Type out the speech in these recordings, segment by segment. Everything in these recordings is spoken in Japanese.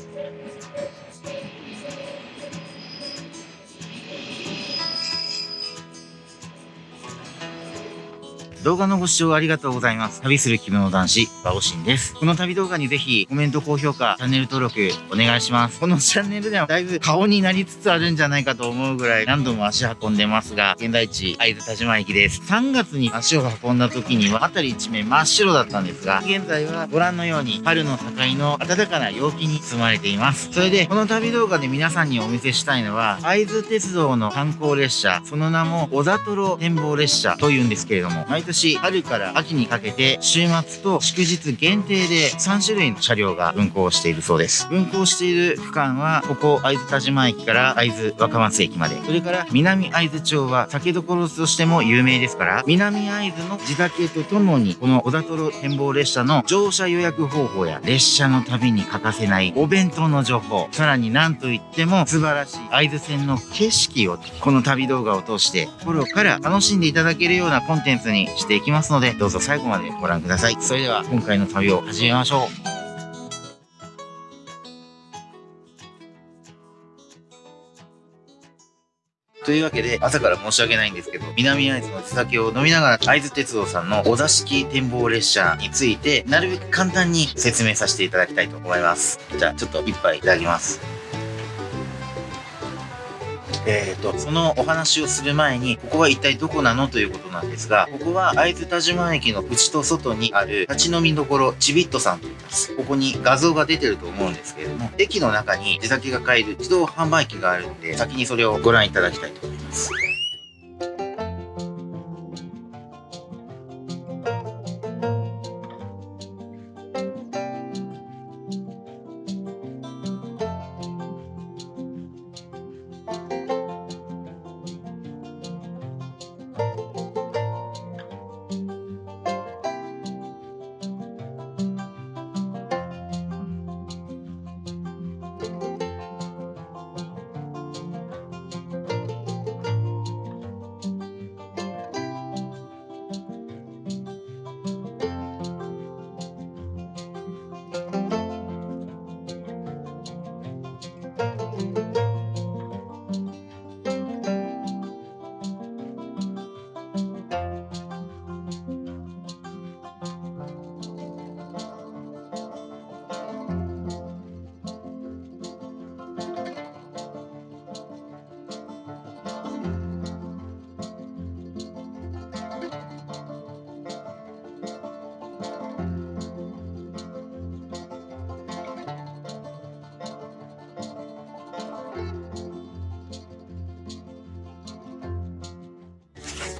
Thank you. 動画のご視聴ありがとうございます。旅する気分の男子、バオシンです。この旅動画にぜひコメント、高評価、チャンネル登録お願いします。このチャンネルではだいぶ顔になりつつあるんじゃないかと思うぐらい何度も足運んでますが、現在地、会津田島駅です。3月に足を運んだ時には辺り一面真っ白だったんですが、現在はご覧のように春の境の暖かな陽気に包まれています。それで、この旅動画で皆さんにお見せしたいのは、会津鉄道の観光列車、その名も小座トロ展望列車というんですけれども、毎春から秋にかけて週末と祝日限定で3種類の車両が運行しているそうです。運行している区間は、ここ会津田島駅から会津若松駅まで。それから南会津町は酒どころとしても有名ですから、南会津の地酒とともに、この小田トロ展望列車の乗車予約方法や列車の旅に欠かせないお弁当の情報、さらに何といっても素晴らしい会津線の景色をこの旅動画を通して心から楽しんでいただけるようなコンテンツにしていきますので、どうぞ最後までご覧ください。それでは、今回の旅を始めましょう。というわけで、朝から申し訳ないんですけど、南会津の地酒を飲みながら、会津鉄道さんのお座敷展望列車について、なるべく簡単に説明させていただきたいと思います。じゃあ、ちょっと一杯いただきます。えーと、そのお話をする前に、ここは一体どこなのということなんですが、ここは会津田島駅の内と外にある立ち飲みどころちびっとさんと言います。ここに画像が出てると思うんですけれども、駅の中に地酒が買える自動販売機があるんで、先にそれをご覧いただきたいと思います。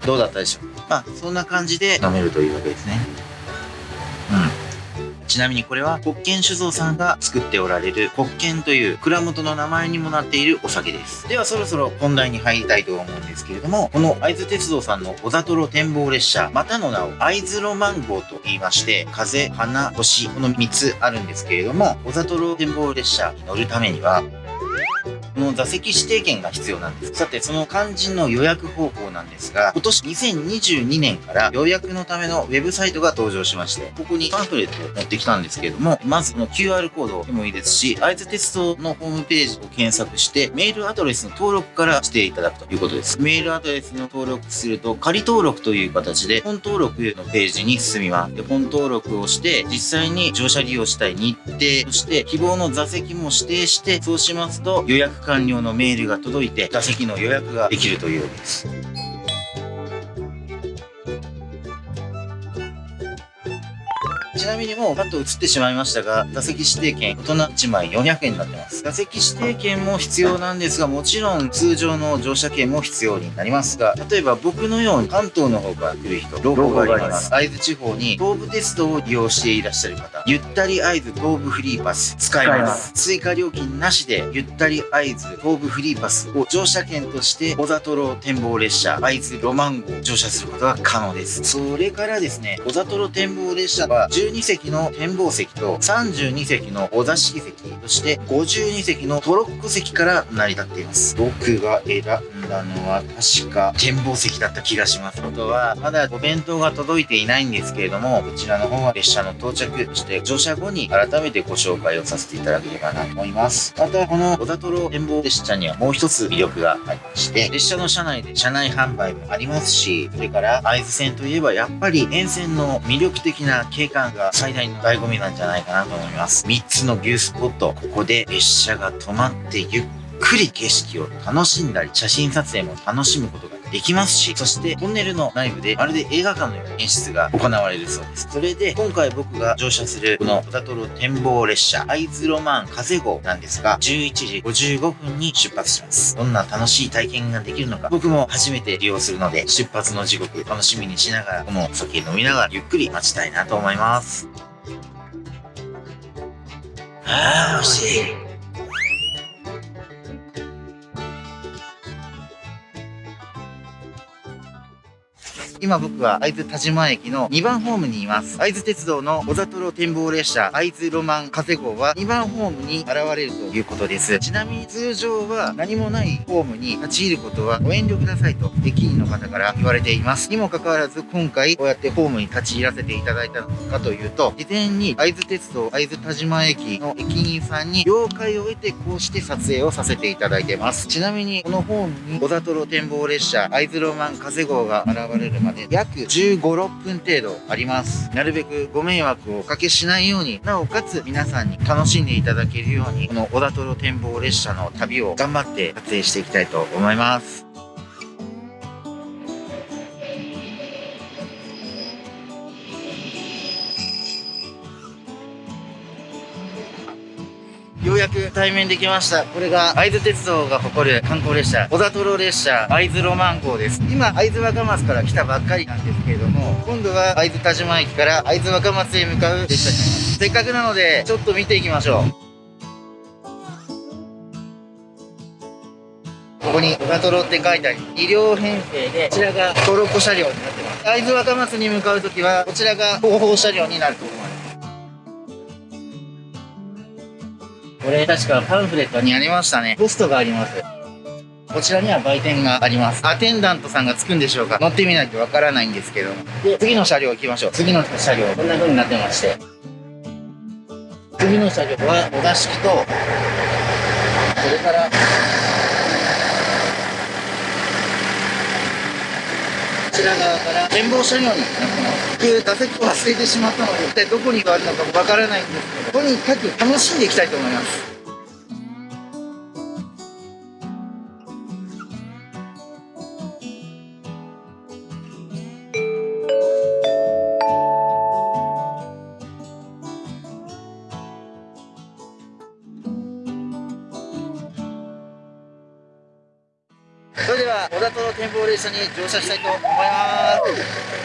どうだったでしょう？まあ、そんな感じで飲めるというわけですね。うん。ちなみにこれは、国権酒造さんが作っておられる国権という蔵元の名前にもなっているお酒です。ではそろそろ本題に入りたいと思うんですけれども、この会津鉄道さんの小座トロ展望列車、またの名を会津ロマン号と言いまして、風、花、星、この3つあるんですけれども、小座トロ展望列車に乗るためには、の座席指定券が必要なんです。さて、その肝心の予約方法なんですが、今年2022年から予約のためのウェブサイトが登場しまして、ここにパンフレットを持ってきたんですけれども、まずこの QR コードでもいいですし、会津鉄道のホームページを検索して、メールアドレスの登録からしていただくということです。メールアドレスの登録すると、仮登録という形で、本登録のページに進みます。で、本登録をして、実際に乗車利用したい日程、そして希望の座席も指定して、そうしますと予約完了のメールが届いて座席の予約ができるというわけです。みにもうパッと映ってしまいましたが、座席指定券大人1枚400円になってます。座席指定券も必要なんですが、もちろん通常の乗車券も必要になりますが、例えば僕のように関東の方から来る人、ローがあります。会津地方に東武鉄道を利用していらっしゃる方、ゆったり会津東武フリーパス使えます。追加料金なしで、ゆったり会津東武フリーパスを乗車券として、小座トロ展望列車、会津ロマン号乗車することが可能です。それからですね、小座トロ展望列車は12席の展望席と32席のお座敷席、そして52席のトロッコ席から成り立っています。僕が選んたのは確か展望席だった気がします。あとは、まだお弁当が届いていないんですけれども、こちらの方は列車の到着、して乗車後に改めてご紹介をさせていただければなと思います。また、この小田ト展望列車にはもう一つ魅力がありまして、列車の車内で車内販売もありますし、それから会津線といえばやっぱり沿線の魅力的な景観が最大の醍醐味なんじゃないかなと思います。3つのビュースポット、ここで列車が止まってゆっくり景色を楽しんだり、写真撮影も楽しむことができますし、そしてトンネルの内部でまるで映画館のような演出が行われるそうです。それで、今回僕が乗車するこの小田トロ展望列車、会津ロマン風号なんですが、11時55分に出発します。どんな楽しい体験ができるのか、僕も初めて利用するので、出発の時刻楽しみにしながら、このお酒飲みながらゆっくり待ちたいなと思います。ああ、惜しい。今僕は会津田島駅の2番ホームにいます。会津鉄道の小座トロ展望列車会津ロマン風号は2番ホームに現れるということです。ちなみに通常は何もないホームに立ち入ることはご遠慮くださいと駅員の方から言われています。にもかかわらず今回こうやってホームに立ち入らせていただいたのかというと、事前に会津鉄道会津田島駅の駅員さんに了解を得てこうして撮影をさせていただいてます。ちなみにこのホームに小座トロ展望列車会津ロマン風号が現れるままで約15、6分程度あります。なるべくご迷惑をおかけしないように、なおかつ皆さんに楽しんでいただけるように、この小田トロ展望列車の旅を頑張って撮影していきたいと思います。対面できました。これが会津鉄道が誇る観光列車、小田トロ列車、会津ロマン号です。今、会津若松から来たばっかりなんですけれども、今度は会津田島駅から会津若松へ向かう列車になります。せっかくなので、ちょっと見ていきましょう。ここに小田トロって書いてあり、2両編成で、こちらがトロッコ車両になってます。会津若松に向かうときは、こちらが後方車両になると思います。これ確かパンフレットにありましたね。ポストがあります。こちらには売店があります。アテンダントさんがつくんでしょうか乗ってみないとわからないんですけども。で、次の車両行きましょう。次の車両、こんな風になってまして。次の車両は、お座敷と、それから、ちら側から展望車両になってます。僕、座席を忘れてしまったので、一体どこにあるのかわからないんですけど、とにかく楽しんでいきたいと思います。との展望列車に乗車したいと思います。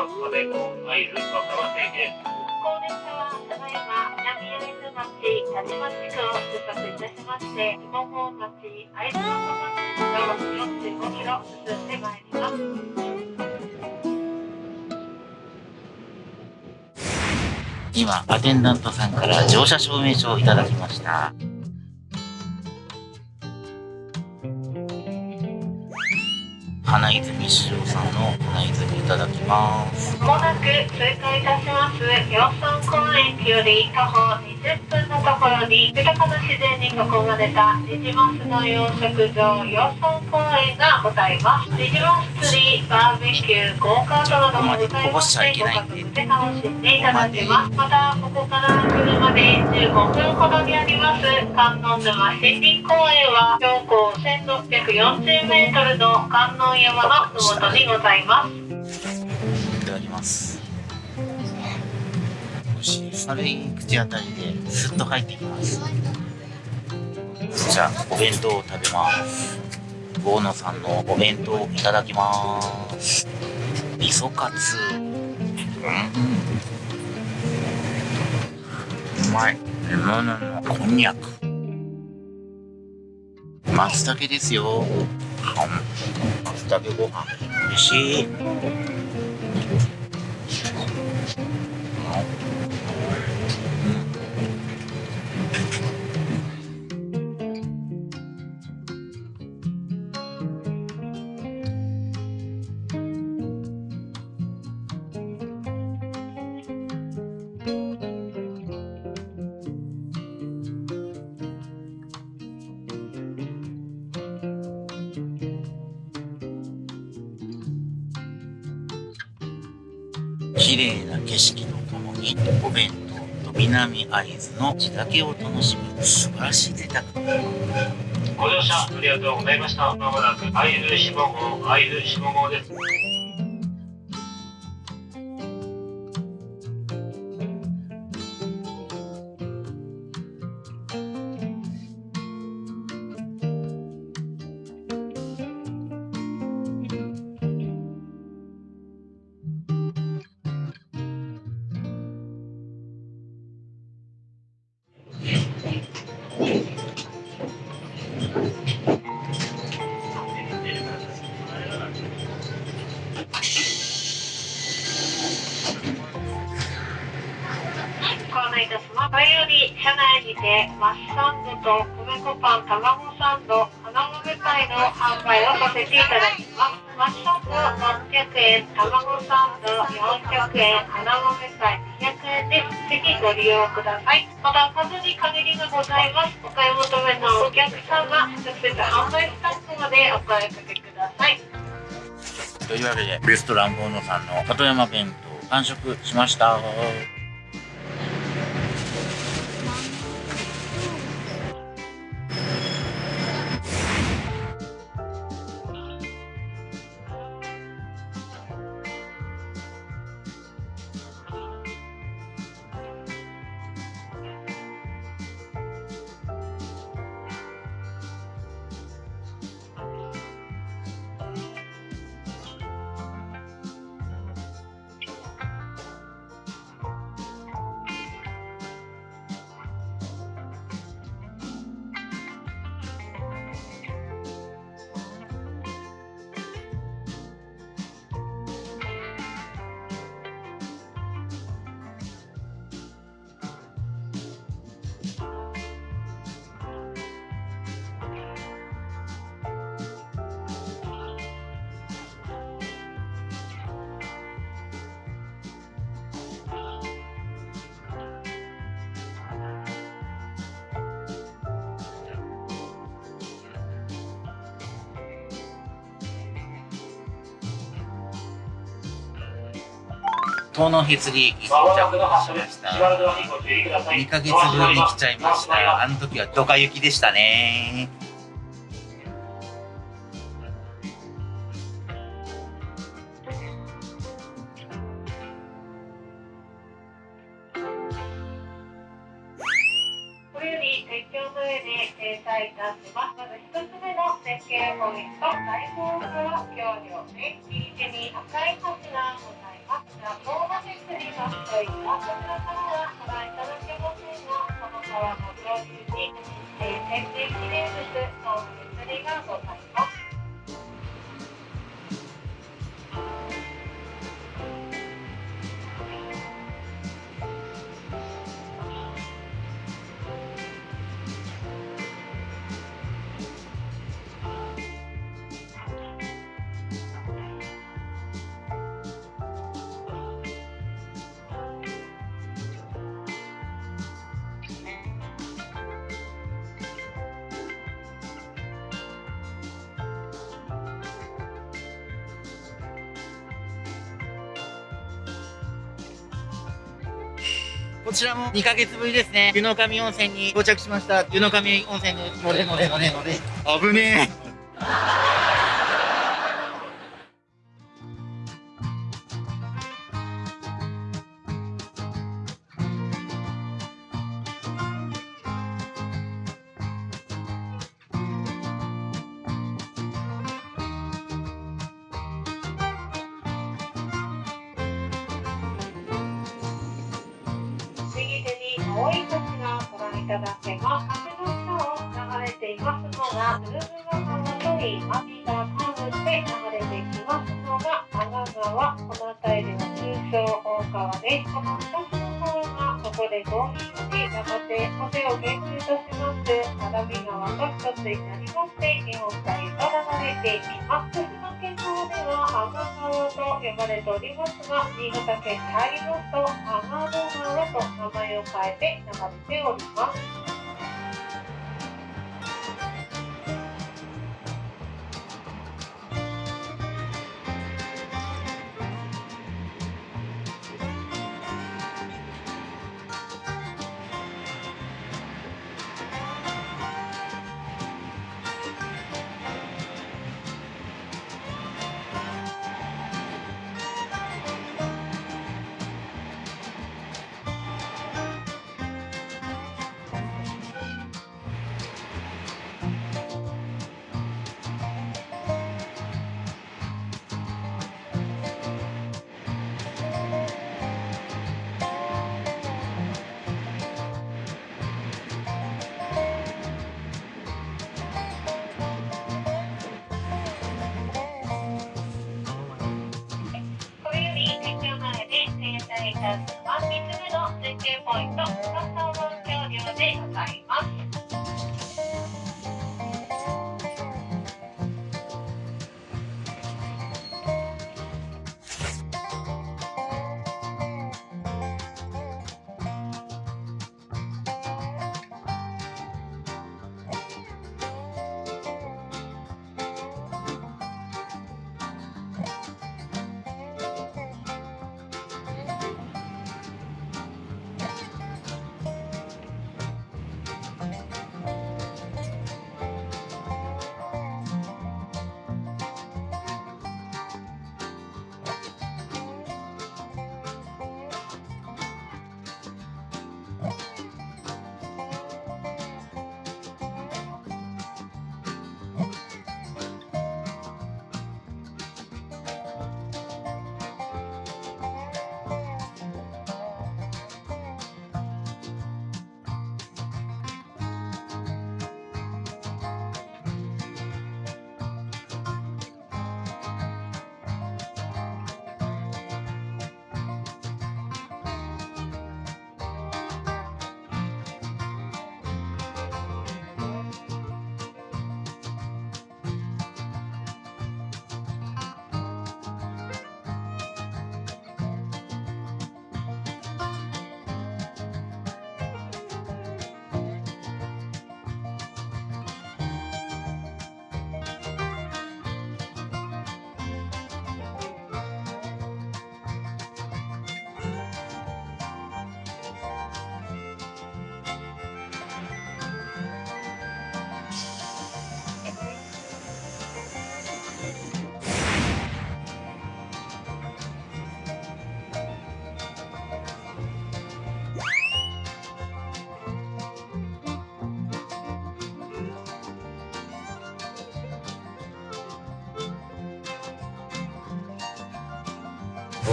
ただいま津町区を出発いたしまして町会津若町を45キロ進んでまいります今、アテンダントさんから乗車証明書をいただきました。花泉市場さんの花泉いただきます。まもなく通過いたします。養蚕公園より徒歩20分のところに豊かな自然に囲まれたニジマスの養殖場養蚕公園がございますニジマス釣りバーベキューゴーカートなどもございますのでご家族で楽しんでいただけますまたここから車で15分ほどにあります観音沼森林公園は標高1640メートルの観音山のふもとにございますいただきます。美味しい軽い口当たりですっと入ってきます。じゃあお弁当を食べます。大野さんのお弁当いただきます。味噌カツ。うん。うまい。レモンのこんにゃく。松茸ですよ。松茸ご飯。美味しい。麗な景色とともにお弁当と南会津の地酒を楽しむ素晴らしい贅沢ご乗車ありがとうございました。まもなく会津下郷会津下郷です。と米粉パン卵サンド花豆パイの販売をさせていただきます。マッサンド600円卵サンド400円花豆パイ200円です。ぜひご利用ください。また数に限りがございます。お買い求めのお客様直接販売スタッフまでお声かけください。というわけでレストランボーノさんの里山弁当完食しました。遠野へつり駅到着しました。2ヶ月分に来ちゃいました。あの時はドカ雪でしたね。まず一つ目の絶景ポイント大宝から橋梁で右手に赤い橋がございますこちら東橋釣りがといったこちらからはご覧いただけませんがこの川の上流に、えー、天然記念物の釣りがございます。こちらも2ヶ月ぶりですね。湯の神温泉に到着しました。湯の神温泉です。乗れ乗れ乗れ乗れ。危ねえ。青い橋がご覧いただけます。橋の下を流れていますのが、鶴ヶ川といいます。がカーブして流れてきますのが、阿賀川。この辺りでは通称大川です。この2つの川がここで合流し、やがて風を源流とします。只見川と一つになりまして、日本海へと流れていきます。川と呼ばれておりますが、新潟県に入りますと、天の川と名前を変えて流れております。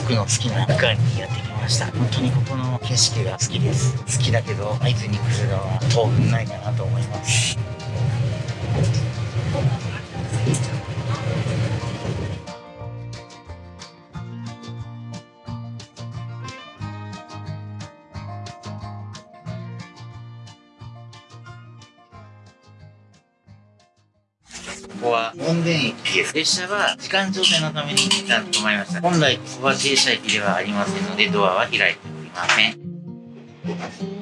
僕の好きな。区間にやってきました。本当にここの景色が好きです。好きだけど会津に来るのは当分ないかなと思います。ここは門田。列車は時間調整のために一旦止まりました。本来ここは停車駅ではありませんのでドアは開いておりません。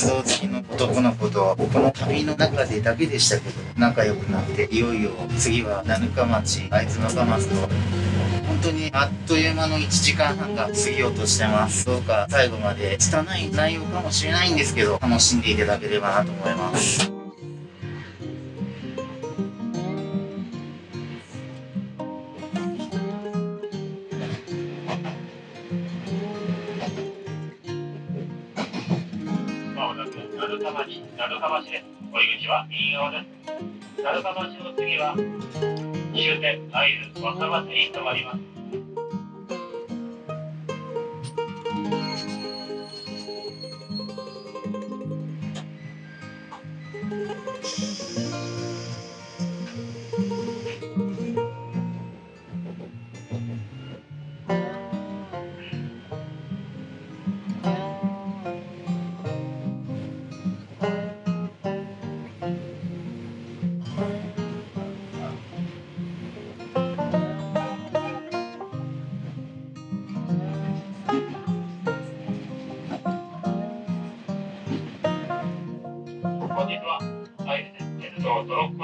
鉄道好きの男の子とこの旅の中でだけでしたけど仲良くなっていよいよ次は七日町会津若松と本当にあっという間の1時間半が過ぎようとしてます。どうか最後まで拙い内容かもしれないんですけど楽しんでいただければなと思います。鳴門町、鳴門橋です。降り口は右側です。鳴門橋の次は終点会津若松に停まります。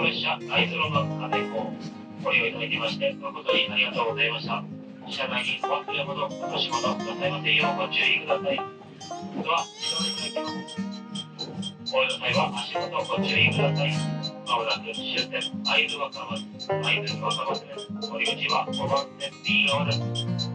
道トロッコ列車会津ロマン風号ご利用いただきまして誠にありがとうございました。車内にお忘れ物、落とし物ございませんようご注意ください。ドア自動で開きます。お降りの際は足元ご注意ください。まもなく終点会津若松、会津若松です。降り口は5番線右側です。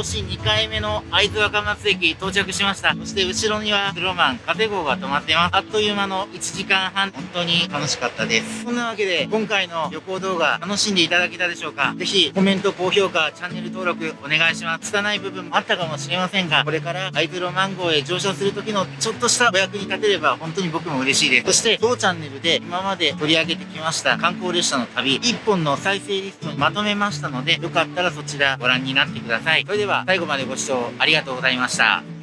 年2回目の会津若松駅到着しました。そして後ろにはスロマン、カテ号が止まってます。あっという間の1時間半、本当に楽しかったです。そんなわけで、今回の旅行動画楽しんでいただけたでしょうか？ぜひコメント、高評価、チャンネル登録お願いします。拙い部分もあったかもしれませんが、これから会津ロマン号へ乗車する時のちょっとしたお役に立てれば本当に僕も嬉しいです。そして、当チャンネルで今まで取り上げてきました観光列車の旅、1本の再生リストにまとめましたので、よかったらそちらご覧になってください。それでは最後までご視聴ありがとうございました。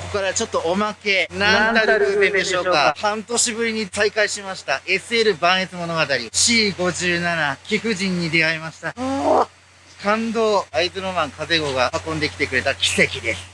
ここからちょっとおまけ。なんたる偶然でしょうか？半年ぶりに再会しました。SL 万越物語 C57 貴婦人に出会いました。感動。会津ロマン風子が運んできてくれた奇跡です。